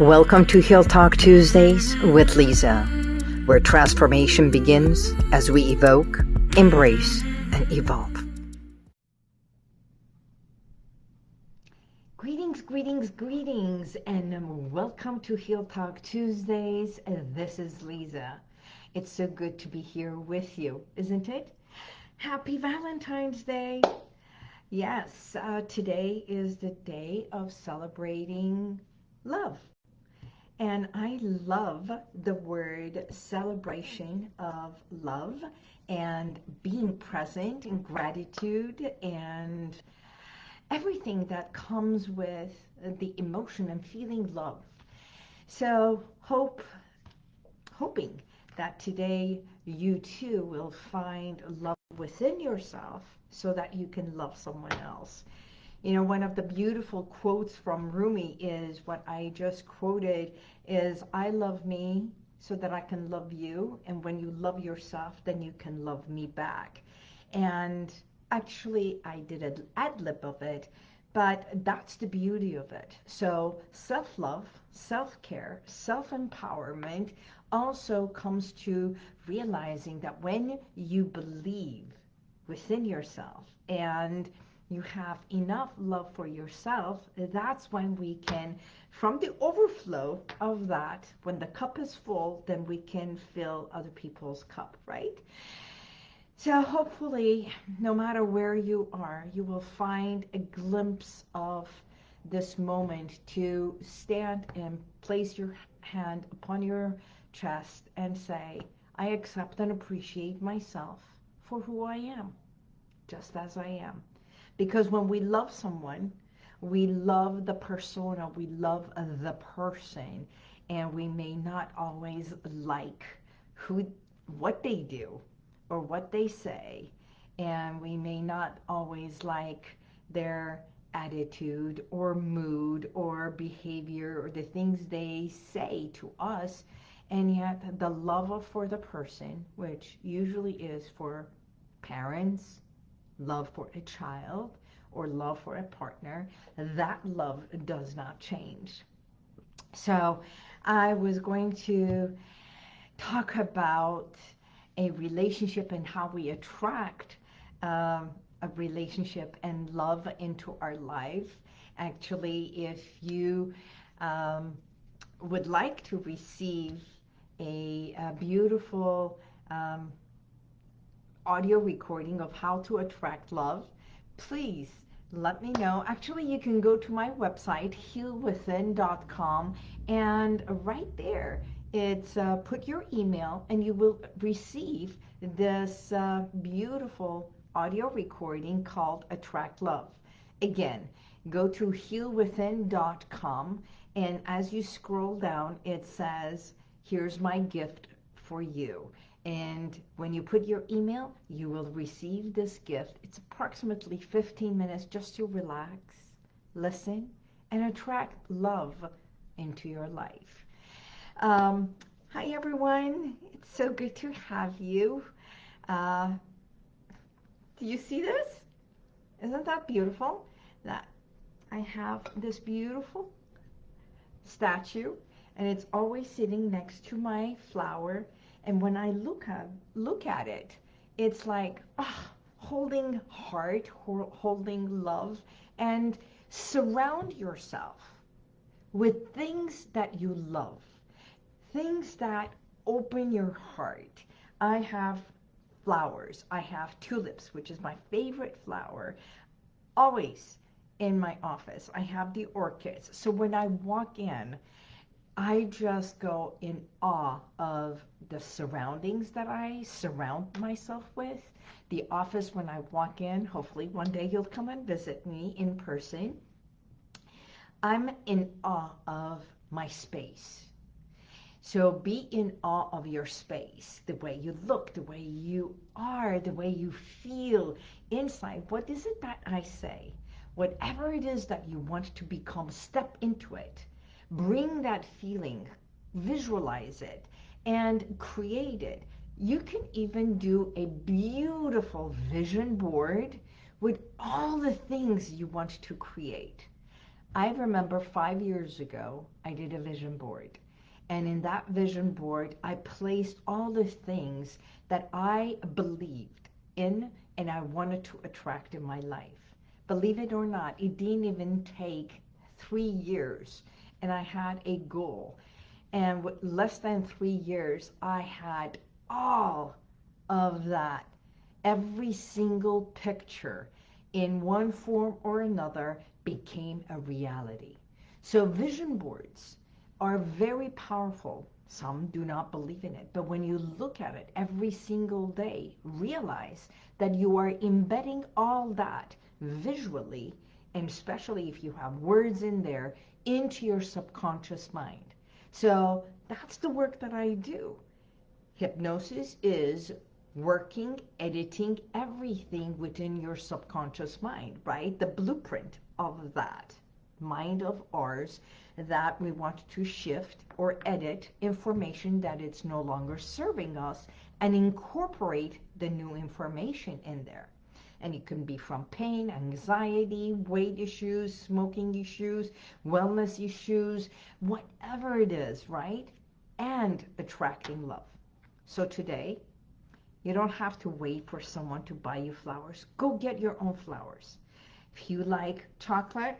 Welcome to Heal Talk Tuesdays with Lisa, where transformation begins as we evoke, embrace, and evolve. Greetings, greetings, greetings, and welcome to Heal Talk Tuesdays. This is Lisa. It's so good to be here with you, isn't it? Happy Valentine's Day. Yes, uh, today is the day of celebrating love. And I love the word celebration of love and being present and gratitude and everything that comes with the emotion and feeling love. So hope, hoping that today you too will find love within yourself so that you can love someone else. You know, one of the beautiful quotes from Rumi is what I just quoted is, I love me so that I can love you. And when you love yourself, then you can love me back. And actually, I did an ad lib of it, but that's the beauty of it. So self-love, self-care, self-empowerment also comes to realizing that when you believe within yourself and you have enough love for yourself, that's when we can, from the overflow of that, when the cup is full, then we can fill other people's cup, right? So hopefully, no matter where you are, you will find a glimpse of this moment to stand and place your hand upon your chest and say, I accept and appreciate myself for who I am, just as I am. Because when we love someone, we love the persona, we love uh, the person, and we may not always like who, what they do or what they say, and we may not always like their attitude or mood or behavior or the things they say to us, and yet the love for the person, which usually is for parents, love for a child or love for a partner, that love does not change. So I was going to talk about a relationship and how we attract um, a relationship and love into our life. Actually, if you um, would like to receive a, a beautiful um, audio recording of how to attract love, please let me know. Actually, you can go to my website, healwithin.com, and right there, it's uh, put your email and you will receive this uh, beautiful audio recording called Attract Love. Again, go to healwithin.com and as you scroll down, it says, here's my gift for you. And when you put your email, you will receive this gift. It's approximately 15 minutes just to relax, listen, and attract love into your life. Um, hi, everyone. It's so good to have you. Uh, do you see this? Isn't that beautiful? That I have this beautiful statue, and it's always sitting next to my flower and when I look at, look at it, it's like oh, holding heart, holding love, and surround yourself with things that you love, things that open your heart. I have flowers. I have tulips, which is my favorite flower, always in my office. I have the orchids. So when I walk in, I just go in awe of the surroundings that I surround myself with. The office when I walk in, hopefully one day you'll come and visit me in person. I'm in awe of my space. So be in awe of your space, the way you look, the way you are, the way you feel inside. What is it that I say? Whatever it is that you want to become, step into it bring that feeling, visualize it, and create it. You can even do a beautiful vision board with all the things you want to create. I remember five years ago, I did a vision board. And in that vision board, I placed all the things that I believed in and I wanted to attract in my life. Believe it or not, it didn't even take three years. And I had a goal. And with less than three years, I had all of that. Every single picture in one form or another became a reality. So vision boards are very powerful. Some do not believe in it. But when you look at it every single day, realize that you are embedding all that visually, and especially if you have words in there, into your subconscious mind. So that's the work that I do. Hypnosis is working, editing everything within your subconscious mind, right? The blueprint of that mind of ours that we want to shift or edit information that it's no longer serving us and incorporate the new information in there. And it can be from pain, anxiety, weight issues, smoking issues, wellness issues, whatever it is, right? And attracting love. So today, you don't have to wait for someone to buy you flowers. Go get your own flowers. If you like chocolate,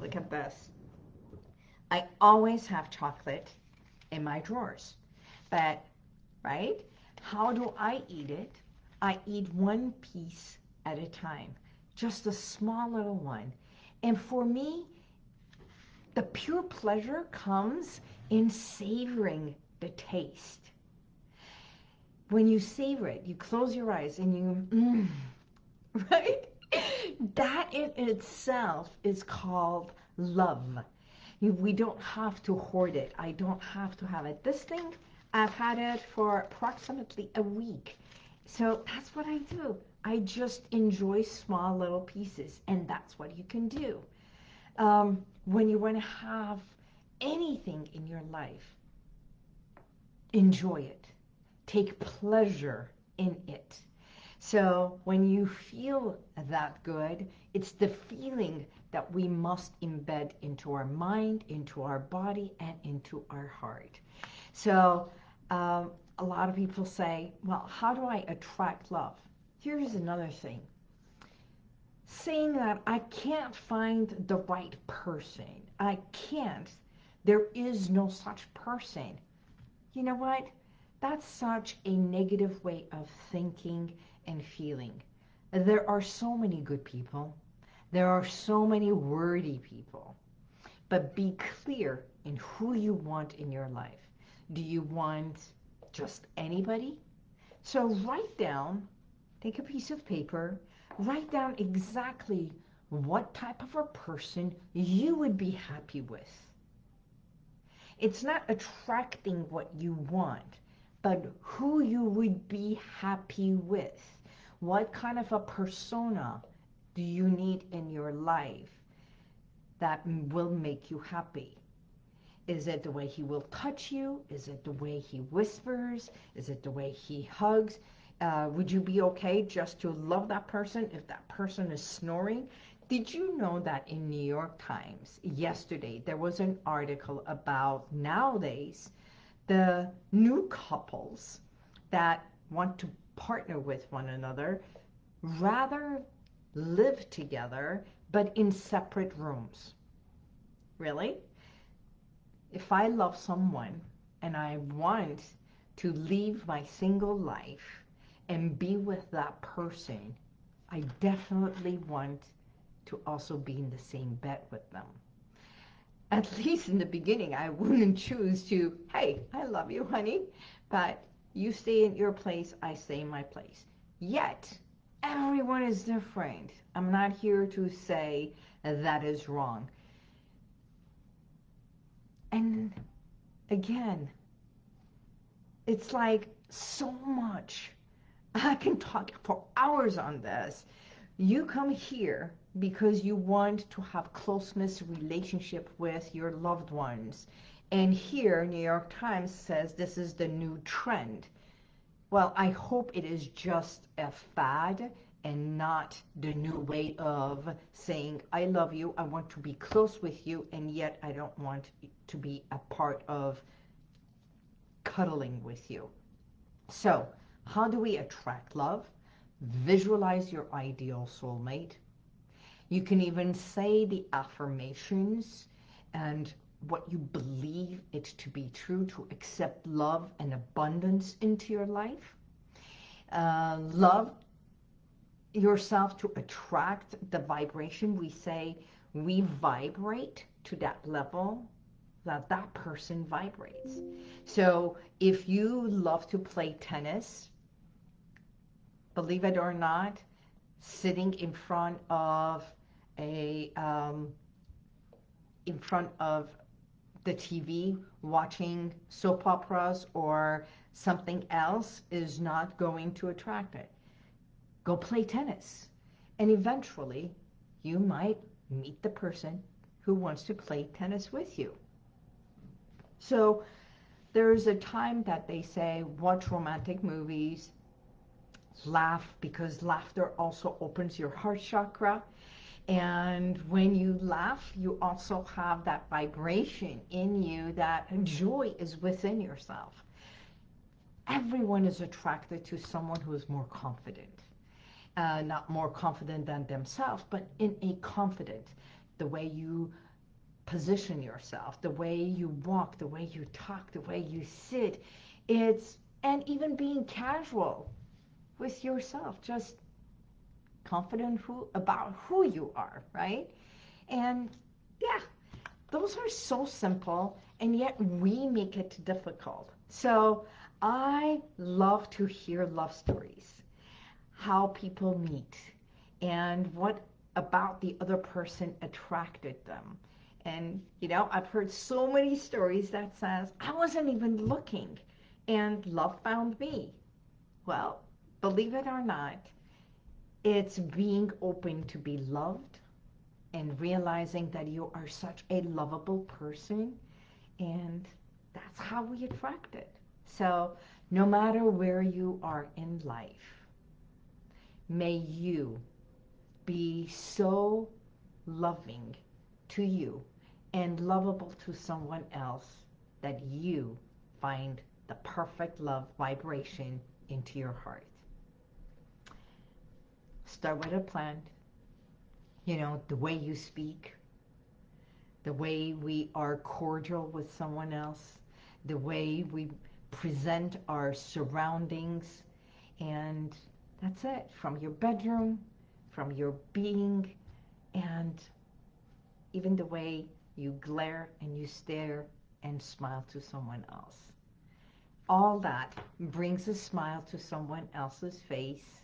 look at this. I always have chocolate in my drawers. But, right, how do I eat it? I eat one piece at a time, just a small little one. And for me, the pure pleasure comes in savoring the taste. When you savor it, you close your eyes and you, mm, right? That in itself is called love. We don't have to hoard it. I don't have to have it. This thing, I've had it for approximately a week. So that's what I do. I just enjoy small little pieces, and that's what you can do. Um, when you want to have anything in your life, enjoy it. Take pleasure in it. So when you feel that good, it's the feeling that we must embed into our mind, into our body, and into our heart. So um, a lot of people say, well, how do I attract love? Here's another thing. Saying that I can't find the right person. I can't. There is no such person. You know what? That's such a negative way of thinking and feeling. There are so many good people. There are so many worthy people. But be clear in who you want in your life. Do you want just anybody? So write down, take a piece of paper, write down exactly what type of a person you would be happy with. It's not attracting what you want, but who you would be happy with. What kind of a persona do you need in your life that will make you happy? Is it the way he will touch you? Is it the way he whispers? Is it the way he hugs? Uh, would you be okay just to love that person if that person is snoring? Did you know that in New York Times yesterday there was an article about nowadays the new couples that want to partner with one another, rather live together, but in separate rooms. Really? If I love someone and I want to leave my single life and be with that person, I definitely want to also be in the same bed with them. At least in the beginning, I wouldn't choose to, hey, I love you, honey, but you stay in your place, I stay in my place. Yet, everyone is different. I'm not here to say that is wrong. And again, it's like so much. I can talk for hours on this. You come here because you want to have closeness relationship with your loved ones and here, New York Times says this is the new trend. Well, I hope it is just a fad and not the new way of saying, I love you, I want to be close with you, and yet I don't want to be a part of cuddling with you. So, how do we attract love? Visualize your ideal soulmate. You can even say the affirmations and what you believe it to be true to accept love and abundance into your life. Uh, love yourself to attract the vibration. We say we vibrate to that level that that person vibrates. So if you love to play tennis, believe it or not, sitting in front of a um, in front of the TV watching soap operas or something else is not going to attract it. Go play tennis. And eventually, you might meet the person who wants to play tennis with you. So there's a time that they say, watch romantic movies, laugh, because laughter also opens your heart chakra. And when you laugh, you also have that vibration in you that joy is within yourself. Everyone is attracted to someone who is more confident. Uh, not more confident than themselves, but in a confident, the way you position yourself, the way you walk, the way you talk, the way you sit. It's, and even being casual with yourself, just confident who about who you are, right? And yeah, those are so simple, and yet we make it difficult. So I love to hear love stories, how people meet, and what about the other person attracted them. And, you know, I've heard so many stories that says, I wasn't even looking and love found me. Well, believe it or not, it's being open to be loved and realizing that you are such a lovable person and that's how we attract it. So no matter where you are in life, may you be so loving to you and lovable to someone else that you find the perfect love vibration into your heart. Start with a plan. You know, the way you speak, the way we are cordial with someone else, the way we present our surroundings, and that's it. From your bedroom, from your being, and even the way you glare and you stare and smile to someone else. All that brings a smile to someone else's face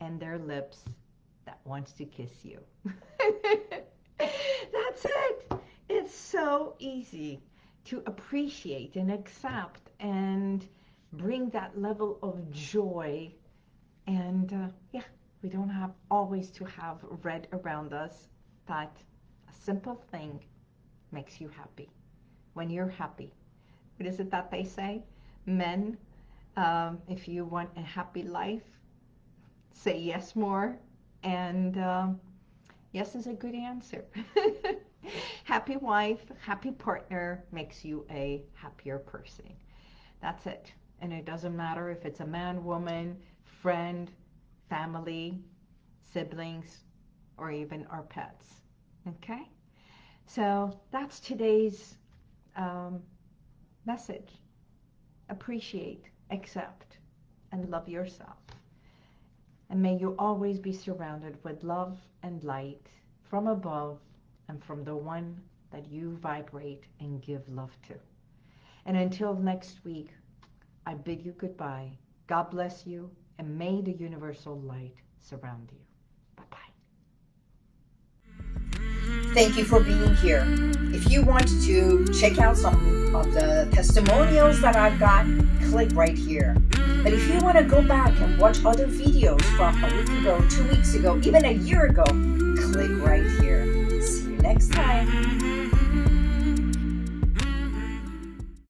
and their lips that wants to kiss you. That's it. It's so easy to appreciate and accept and bring that level of joy. And uh, yeah, we don't have always to have red around us, but a simple thing makes you happy. When you're happy, what is it that they say? Men, um, if you want a happy life, say yes more. And um, yes is a good answer. happy wife, happy partner makes you a happier person. That's it. And it doesn't matter if it's a man, woman, friend, family, siblings, or even our pets. Okay? So that's today's um, message. Appreciate, accept, and love yourself. And may you always be surrounded with love and light from above and from the one that you vibrate and give love to. And until next week, I bid you goodbye. God bless you, and may the universal light surround you. Thank you for being here. If you want to check out some of the testimonials that I've got, click right here. But if you want to go back and watch other videos from a week ago, two weeks ago, even a year ago, click right here. See you next time.